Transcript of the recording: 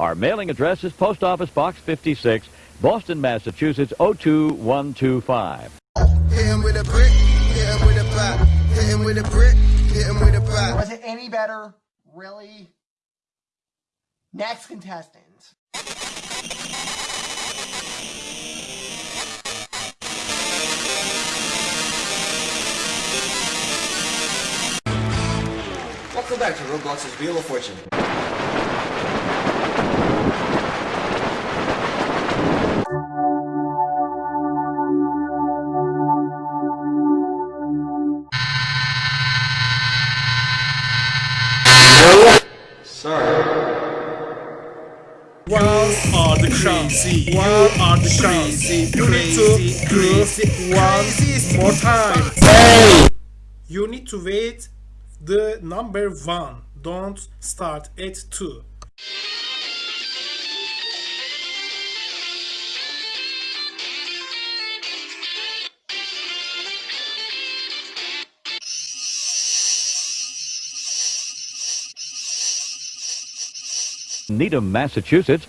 Our mailing address is Post Office Box 56, Boston, Massachusetts 02125. Hit him with a brick, hit him with a pop. Hit him with a brick, hit him with a pop. Was it any better? Really? Next contestant. Welcome back to Roblox's Wheel of Fortune. Sorry. One are the crazy. One are the crazy. You need to do one more time. Hey! You need to wait the number one. Don't start at two. Needham, Massachusetts